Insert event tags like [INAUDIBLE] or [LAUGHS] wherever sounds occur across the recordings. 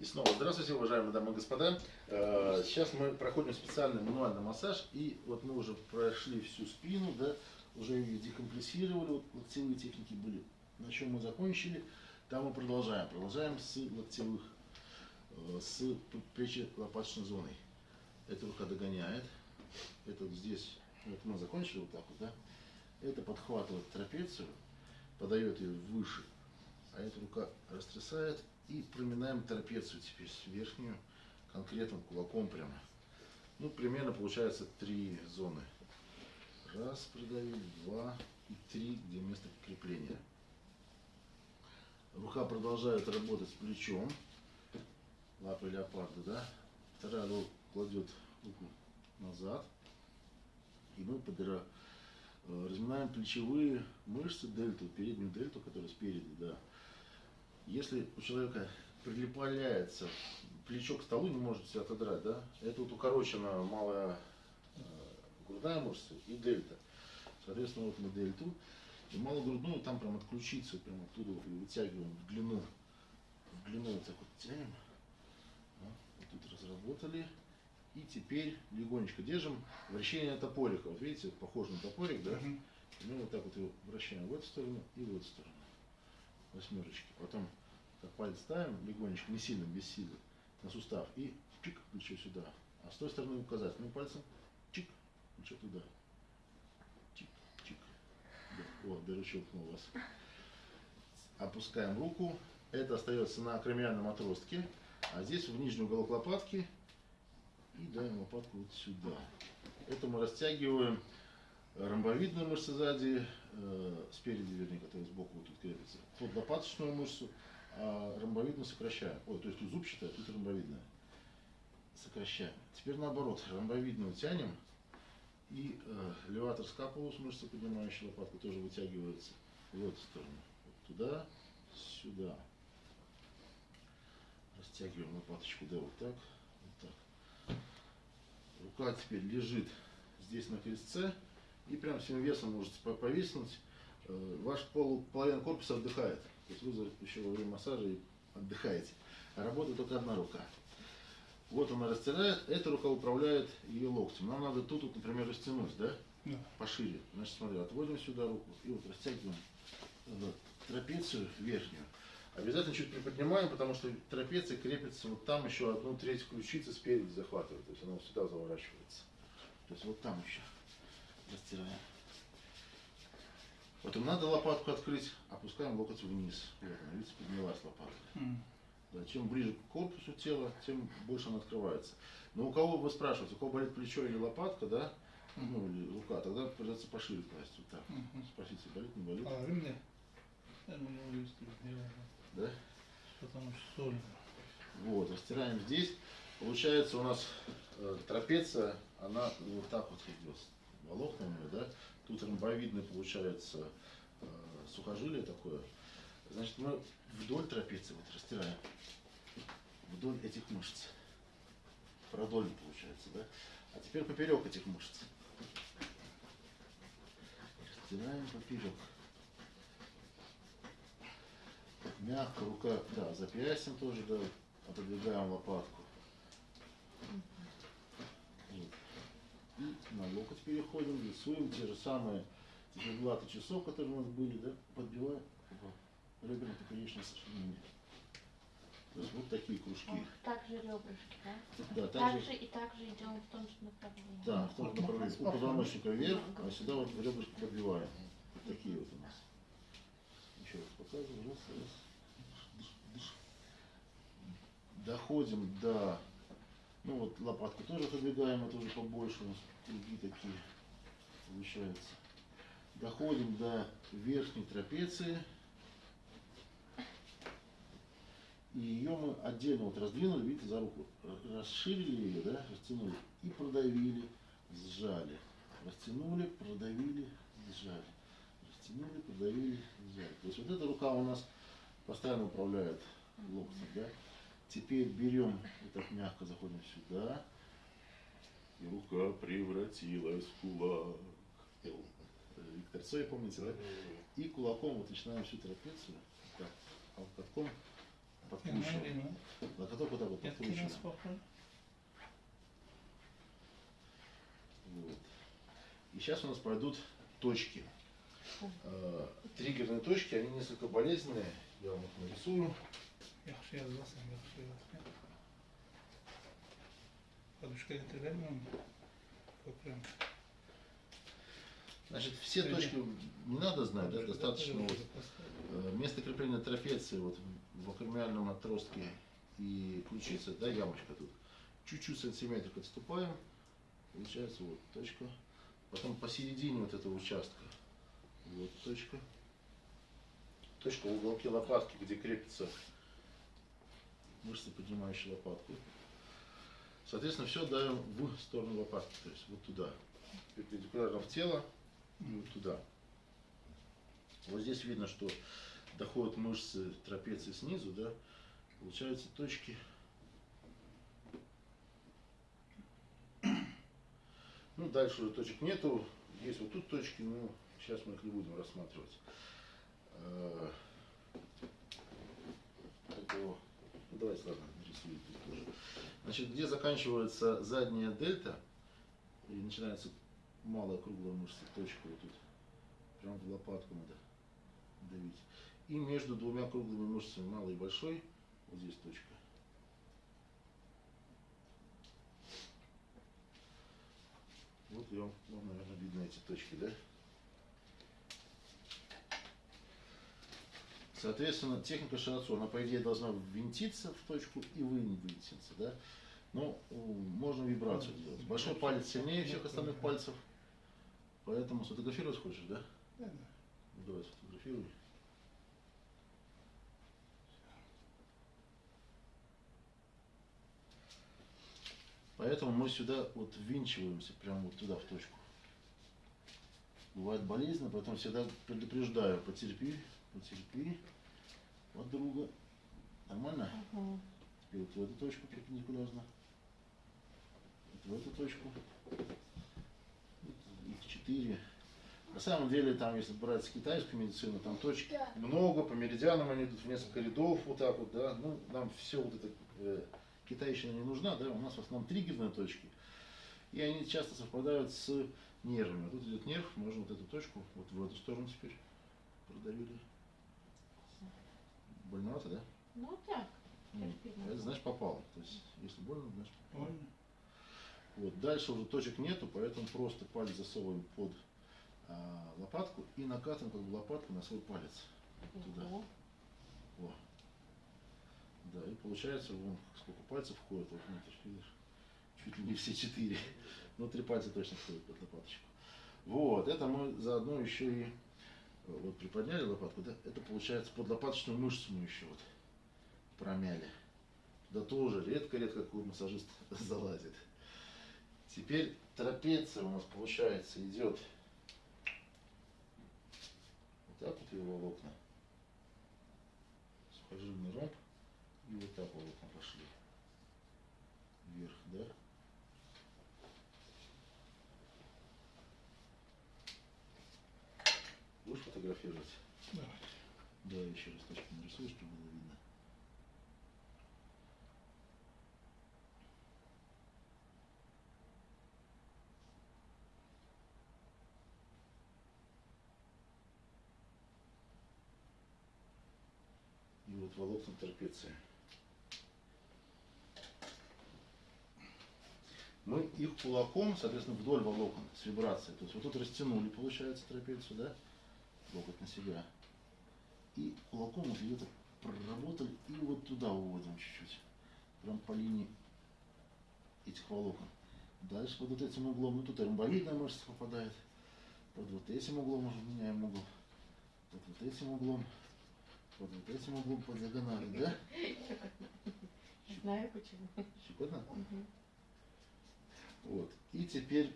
И снова здравствуйте, уважаемые дамы и господа. Э, Сейчас мы проходим специальный мануальный массаж, и вот мы уже прошли всю спину, да, уже ее декомпрессировали, вот локтевые техники были. На чем мы закончили, там мы продолжаем. Продолжаем с локтевых, э, с плечи-лопаточной зоной. Эта рука догоняет, это вот здесь, вот мы закончили вот так вот, да, это подхватывает трапецию, подает ее выше, а эта рука растрясает и проминаем трапецию теперь верхнюю конкретным кулаком прямо. Ну, примерно получается три зоны. Раз придавили, два и три, где место крепления. Рука продолжает работать с плечом, лапы леопарда, да. Вторая рука кладет руку назад, и мы подира... э, разминаем плечевые мышцы, дельту, переднюю дельту, которая спереди, да. Если у человека прилепляется плечо к столу, не может себя отодрать, да, это вот укорочена малая э, грудная мышца и дельта. Соответственно, вот мы дельту и малогрудную там прям отключиться, прям оттуда вот вытягиваем в длину. В длину вот так вот тянем. Да, вот тут разработали. И теперь легонечко держим вращение топорика. Вот видите, похоже на топорик, да? И мы вот так вот его вращаем в эту сторону и в эту сторону. Восьмерочки. Потом как палец ставим легонечко, не сильно, без силы, на сустав. И чик, плечо сюда. А с той стороны указательным пальцем чик, плечо туда. Чик, чик. Да. О, даже щелкнул вас. Опускаем руку. Это остается на акромиальном отростке. А здесь в нижний уголок лопатки. И даем лопатку вот сюда. Это мы растягиваем ромбовидную мышцу сзади, э, спереди, вернее, которая сбоку вот тут крепится, под лопаточную мышцу, а ромбовидную сокращаем. Ой, то есть тут зубчатая, тут ромбовидная. Сокращаем. Теперь наоборот, ромбовидную тянем, и э, леватор скапулус, мышца, поднимающая лопатку, тоже вытягивается в эту сторону. Вот туда, сюда. Растягиваем лопаточку, да, вот так, вот так. Рука теперь лежит здесь на крестце, и прям всем весом можете по- повиснуть. Э, Ваш пол, половина корпуса отдыхает. То есть вы еще во время массажа и отдыхаете. А работает только одна рука. Вот она растирает, эта рука управляет ее локтем. Нам надо тут, вот, например, растянуть, да? Да. Пошире. Значит, смотри, отводим сюда руку и вот растягиваем э, трапецию верхнюю. Обязательно чуть приподнимаем, потому что трапеция крепится вот там еще одну треть ключицы спереди захватывает. То есть она вот сюда заворачивается. То есть вот там еще растираем. Потом надо лопатку открыть, опускаем локоть вниз. Вот она, видите, поднялась лопатка. М. Да, чем ближе к корпусу тела, тем больше она открывается. Но у кого вы спрашиваете, у кого болит плечо или лопатка, да, ну или рука, тогда придется пошире класть вот так. Мгм. Спросите, болит, не болит, А ремня? Я не могу сделать, да? потому что сольно. Вот, растираем здесь. Получается у нас э, трапеция, она вот так вот идет. Волокна у нее, да? Тут ромбовидное получается э, сухожилие такое. Значит, мы вдоль трапеции вот растираем. Вдоль этих мышц. Продольно получается, да? А теперь поперек этих мышц. Растираем поперек. Мягко рука, да, запястьем тоже, да, отодвигаем лопатку. Вот. И на локоть переходим, рисуем те же самые циферблаты часов, которые у нас были, да, подбиваем по реберам поперечной сочленения. То есть вот такие кружки. Вот так же ребрышки, да? Да, Так также, же и так же идем в том же направлении. да, в том же направлении. У позвоночника вверх, а сюда вот ребрышки подбиваем. Вот такие вот у нас. Еще раз показываю. Раз, раз. Доходим до... Ну вот лопатку тоже подвигаем, это уже побольше у нас круги такие получаются. Доходим до верхней трапеции. И ее мы отдельно вот раздвинули, видите, за руку. Расширили ее, да, растянули. И продавили, сжали. Растянули, продавили, сжали. Растянули, продавили, сжали. То есть вот эта рука у нас постоянно управляет локтем, да. Теперь берем, вот так мягко заходим сюда. И рука превратилась в кулак. Э, Виктор Цой, помните, да? И кулаком вот начинаем всю трапецию. Так, а Не, ну, подкручиваем. Локотком только вот так вот спокойно. Вот. И сейчас у нас пройдут точки. Э, Триггерные точки, они несколько болезненные. Я вам их нарисую. Подушка getirganman. Ko'kram. Значит, все Или- точки не надо знать, да, достаточно вот, вот. э, место крепления трапеции вот в акромиальном отростке и ключица, да, ямочка тут. Чуть-чуть сантиметрик отступаем, получается вот точка. Потом посередине вот этого участка, вот точка. Точка в уголке лопатки, где крепится мышцы, поднимающие лопатку. Соответственно, все давим в сторону лопатки, то есть вот туда. Перпендикулярно в тело и вот туда. Вот здесь видно, что доходят мышцы трапеции снизу, да, получаются точки. Ну, дальше уже точек нету. Есть вот тут точки, но сейчас мы их не будем рассматривать. Э, поэтому, ну, тоже. Значит, где заканчивается задняя дельта и начинается малая круглая мышца, точка вот тут. Прям в лопатку надо давить. И между двумя круглыми мышцами, малой и большой, вот здесь точка. Вот я вам, вам, наверное, видно эти точки, да? Соответственно, техника широцу, она, по идее, должна винтиться в точку и вынтиться, да? Но э, можно вибрацию делать. Большой палец сильнее всех остальных пальцев, поэтому сфотографировать хочешь, да? Да, да. Ну, давай сфотографируй. Поэтому мы сюда вот ввинчиваемся, прямо вот туда, в точку. Бывает болезненно, поэтому всегда предупреждаю, потерпи, потерпи от друга. Нормально? Мгм. Теперь вот в эту точку перпендикулярно. Вот в эту точку. Вот Их четыре. На самом деле, там, если брать китайскую медицину, там точек много, по меридианам они идут в несколько рядов, вот так вот, да. Ну, нам все вот это э, китайщина не нужна, да, у нас в основном триггерные точки. И они часто совпадают с нервами. Тут идет нерв, можно вот эту точку, вот в эту сторону теперь продавили. Больновато, да? Ну так, Ну, терпимо. это значит попал. То есть, если больно, значит попал. Больно. Вот. Дальше уже точек нету, поэтому просто палец засовываем под а, лопатку и накатываем как бы лопатку на свой палец. Туда. Во. Да, и получается, вон сколько пальцев входит вот внутрь, видишь? Чуть ли не все четыре. Ну, три пальца точно входят под лопаточку. Вот, это мы заодно еще и вот приподняли лопатку, да, это получается под лопаточную мышцу мы еще вот промяли. Да тоже редко-редко какой массажист [LAUGHS] залазит. Теперь трапеция у нас получается идет вот так вот ее волокна. Сухожильный ромб. И вот так волокна пошли. Вверх, да? Фотографировать? Давайте. Да, еще раз точку нарисуешь, чтобы было видно. И вот волокна трапеции. Мы их кулаком, соответственно, вдоль волокон с вибрацией. То есть вот тут растянули, получается, трапецию, да? Локоть на себя. И кулаком вот где-то проработали и вот туда уводим чуть-чуть. Прям по линии этих волокон. Дальше под вот этим углом, ну тут ромбовидная мышца попадает. Под вот этим углом уже меняем угол. Под вот этим углом. Под вот этим углом по диагонали, да? Знаю почему. Щекотно? Вот. И теперь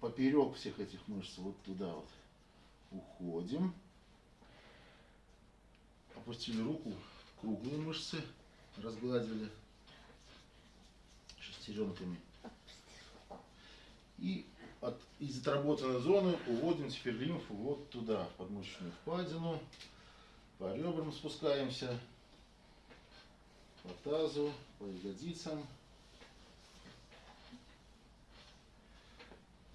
поперек всех этих мышц вот туда вот уходим. Опустили руку, круглые мышцы разгладили шестеренками. И от, из отработанной зоны уводим теперь лимфу вот туда, в подмышечную впадину. По ребрам спускаемся. по тазу, по ягодицам.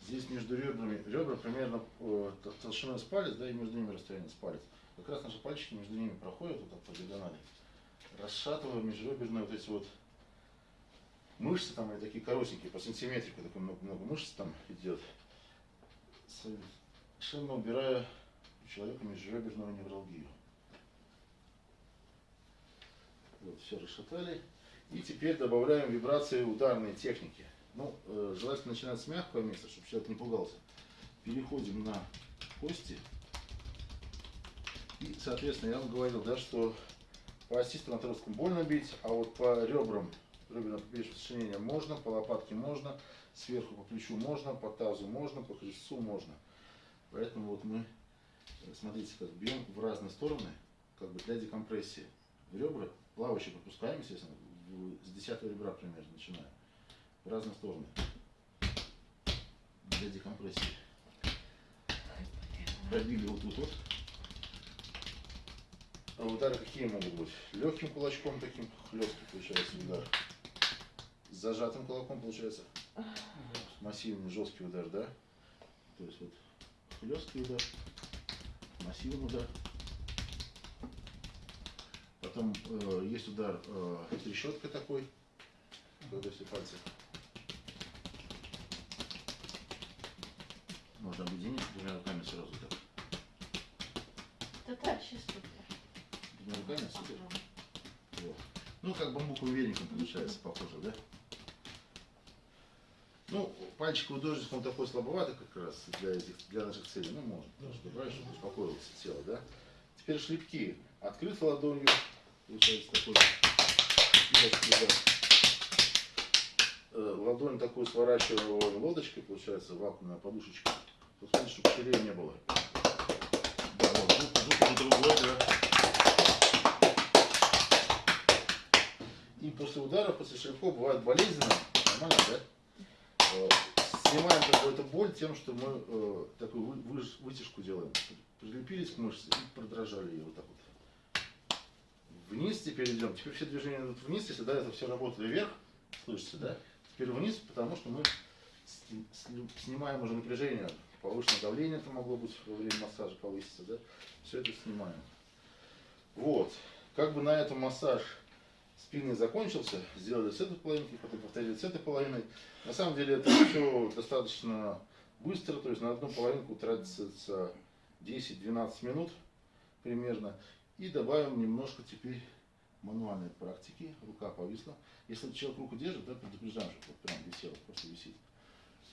Здесь между ребрами, ребра примерно э, толщиной с палец, да, и между ними расстояние с палец. Как раз наши пальчики между ними проходят вот так по диагонали. Расшатывая межреберные вот эти вот мышцы там, они такие коротенькие, по сантиметрику, такой много, много мышц там идет. Совершенно убирая у человека межреберную невралгию. Вот, все расшатали. И теперь добавляем вибрации ударные техники. Ну, э, желательно начинать с мягкого места, чтобы человек не пугался. Переходим на кости. И, соответственно, я вам говорил, да, что по оси стоматологскому больно бить, а вот по ребрам, реберным поперечным сочинениям можно, по лопатке можно, сверху по плечу можно, по тазу можно, по крестцу можно. Поэтому вот мы, э, смотрите, как бьем в разные стороны, как бы для декомпрессии. Ребра плавающие пропускаем, естественно, с 10 ребра примерно начинаем. В разные стороны. Для декомпрессии. Пробили вот тут вот. А удары какие могут быть? Легким кулачком таким хлесткий получается удар. С зажатым кулаком получается массивный жесткий удар, да? То есть вот хлесткий удар, массивный удар. Потом э, есть удар э, трещоткой такой, когда все пальцы. Можно объединить двумя руками сразу так. Это вообще супер. Двумя руками супер. Вот. Ну, как бамбуковым веником получается, похоже, да? Ну, пальчиковый дождик, он такой слабоватый как раз для, этих, для наших целей. Ну, можно, немножко брать, чтобы успокоилось тело, да? Теперь шлепки. Открыт ладонью, получается такой. Э, Ладонь такую сворачиваем лодочкой, получается, вакуумная подушечка. Смотрите, чтобы щелей не было. Да, вот, звук уже другой, да. И после удара, после шлепков бывает болезненно. Нормально, да? Снимаем какую-то боль тем, что мы э, такую вы- вытяжку делаем. Прилепились к мышце и продрожали ее вот так вот. Вниз теперь идем. Теперь все движения идут вниз. Если до этого все работали вверх, слышите, да? Теперь вниз, потому что мы снимаем уже напряжение. Повышенное давление это могло быть во время массажа повыситься, да? Все это снимаем. Вот. Как бы на этом массаж спины закончился, сделали с этой половинки, потом повторили с этой половиной. На самом деле это все достаточно быстро, то есть на одну половинку тратится 10-12 минут примерно. И добавим немножко теперь мануальной практики. Рука повисла. Если человек руку держит, да, предупреждаем, чтобы вот прям висела, просто висит.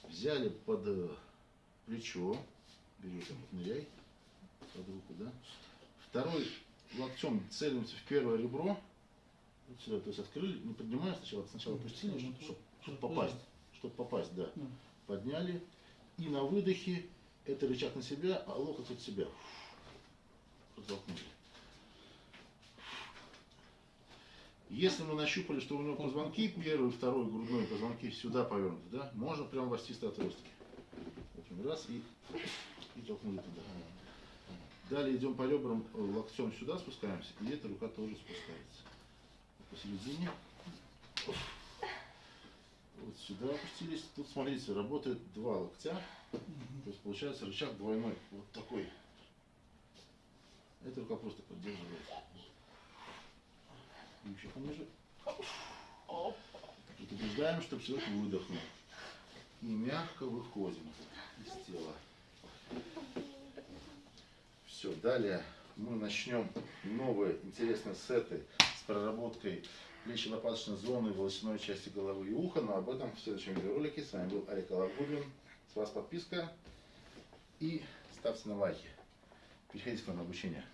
Взяли под э, плечо, берете, ныряй под руку, да. Второй локтем целимся в первое ребро, вот сюда, то есть открыли, не поднимая сначала, сначала опустили, чтобы, попасть, чтобы попасть, да. Подняли, и на выдохе это рычаг на себя, а локоть от себя. Протолкнули. Если мы нащупали, что у него позвонки, первый, второй грудной позвонки сюда повернуты, да, можно прям в остистые раз и, и толкнули туда. Далее идем по ребрам, э, локтем сюда спускаемся, и эта рука тоже спускается. Посередине. Вот сюда опустились. Тут, смотрите, работает два локтя. То есть получается рычаг двойной. Вот такой. Эта рука просто поддерживает. И еще пониже. Предупреждаем, чтобы человек выдохнул. И мягко выходим из тела. Все, далее мы начнем новые интересные сеты с проработкой плечи-лопаточной зоны, волосяной части головы и уха, но об этом в следующем видеоролике. С вами был Олег Алагудин. С вас подписка и ставьте на лайки. Переходите к нам на обучение.